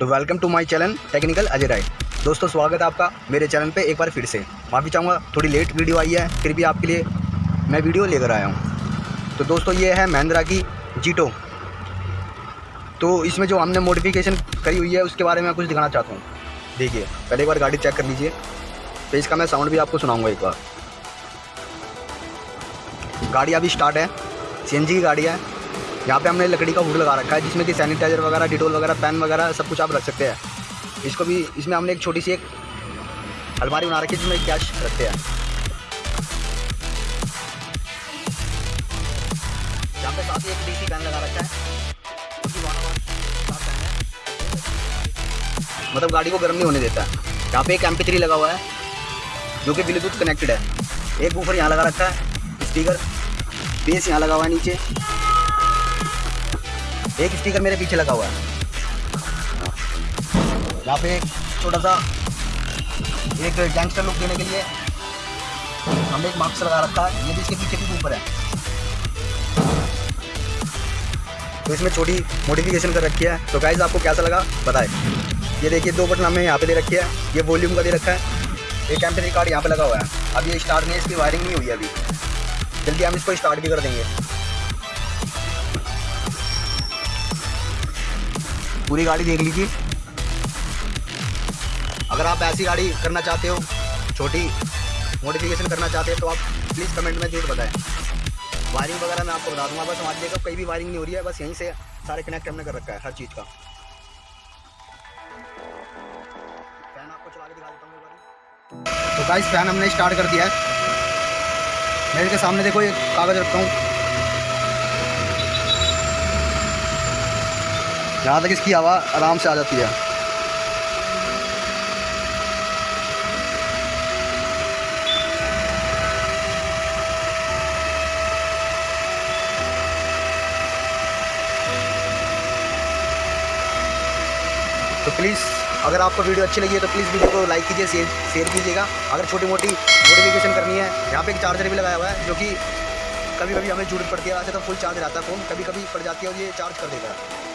तो welcome to my channel technical Ajay Rai दोस्तों, स्वागत है आपका मेरे चैनल पे एक बार फिर से। माफ़ी चाहूँगा, थोड़ी लेट वीडियो आई है, फिर भी आपके लिए मैं वीडियो लेकर आया हूँ। तो दोस्तों, ये है महिंद्रा की जीटो तो इसमें जो हमने मोडिफिकेशन करी हुई है, उसके बारे में कुछ दिखाना चाहता हूँ। देखिए, पहले एक बार गाड़ी चेक कर लीजिए। तो इसका मैं साउंड भी आपको सुनाऊँगा एक बार। गाड़ी अभी स्टार्ट है। CNG की गाड़ी है। यहाँ पे हमने लकड़ी का हुड लगा रखा है, जिसमें कि सैनिटाइजर वगैरह डिटोल वगैरह पेन वगैरह सब कुछ आप रख सकते हैं। इसको भी, इसमें हमने एक छोटी सी एक अलमारी बना रखी है, जिसमें कैश रखते हैं। यहाँ पे साथ ही एक पेन लगा रखा है। मतलब गाड़ी को गर्म नहीं होने देता। है यहाँ पे एक एम लगा हुआ है, जो कि ब्लूटूथ कनेक्टेड है। एक ऊपर यहाँ लगा रखा है स्पीकर बेस यहाँ लगा हुआ है नीचे। एक स्टिकर मेरे पीछे लगा हुआ है। यहाँ पे छोटा सा एक गैंगस्टर लुक देने के लिए हमने एक मास्क लगा रखा है। ये भी इसके पीछे भी ऊपर है। तो इसमें छोटी मोडिफिकेशन कर रखी है। तो गाइज़ आपको कैसा लगा? बताएँ। ये देखिए, दो बटन हमने यहाँ पे दे रखी है। ये वॉल्यूम का दे रखा है। एक एम कार्ड यहाँ पे लगा हुआ है। अब ये स्टार्ट नहीं इसकी वायरिंग नहीं हुई है अभी। जल्दी हम इसको स्टार्ट भी कर देंगे। पूरी गाड़ी देख लीजिए। अगर आप ऐसी गाड़ी करना चाहते हो, छोटी मॉडिफिकेशन करना चाहते हैं तो आप प्लीज़ कमेंट में ज़रूर बताएँ। वायरिंग वगैरह मैं आपको बता दूँगा। बस हमारी जगह कहीं भी वायरिंग नहीं हो रही है, बस यहीं से सारे कनेक्ट हमने कर रखा है, हर चीज़ का। फ़ैन आपको चला के दिखा देता हूँ तो गाइस फ़ैन हमने स्टार्ट कर दिया है। मेरे के सामने देखो ये कागज़ रखता हूँ। जहाँ तक इसकी हवा आराम से आ जाती है। तो प्लीज़ अगर आपको वीडियो अच्छी लगी है तो प्लीज़ वीडियो को लाइक कीजिए शेयर शेयर कीजिएगा। अगर छोटी मोटी मोडिफिकेशन करनी है, यहाँ पे एक चार्जर भी लगाया हुआ है, जो कि कभी कभी हमें ज़रूरत पड़ती है वैसे तो फुल चार्ज रहता है फ़ोन कभी कभी पड़ जाती है और ये चार्ज कर है।